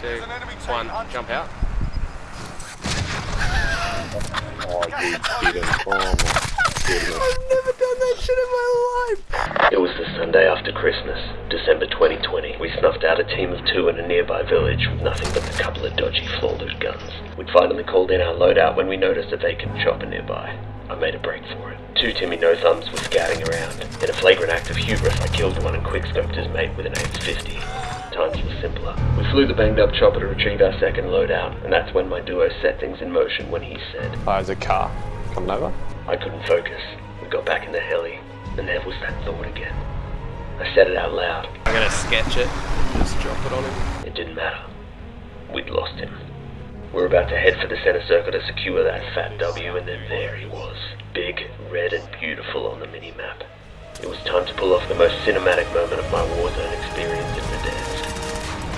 two, one, jump out. Oh, you didn't. My goodness. I've never done that shit in my life. It was the Sunday after Christmas, December 2020. We snuffed out a team of two in a nearby village with nothing but a couple of dodgy floor-loot guns. We'd finally called in our loadout when we noticed a vacant chopper nearby. I made a break for it. Two Timmy No Thumbs were scouting around. In a flagrant act of hubris, I killed one and quickscoped his mate with an Ames 50. Times were simpler. We flew the banged up chopper to retrieve our second loadout, and that's when my duo set things in motion when he said, Oh, there's a car coming over. I couldn't focus. We got back in the heli, and there was that thought again. I said it out loud. I'm gonna sketch it, just drop it on him. It didn't matter. We'd lost him. We were about to head for the center circle to secure that fat W, and then there he was. Big, red, and beautiful on the mini-map. It was time to pull off the most cinematic moment of my Warzone experience in Verdansk.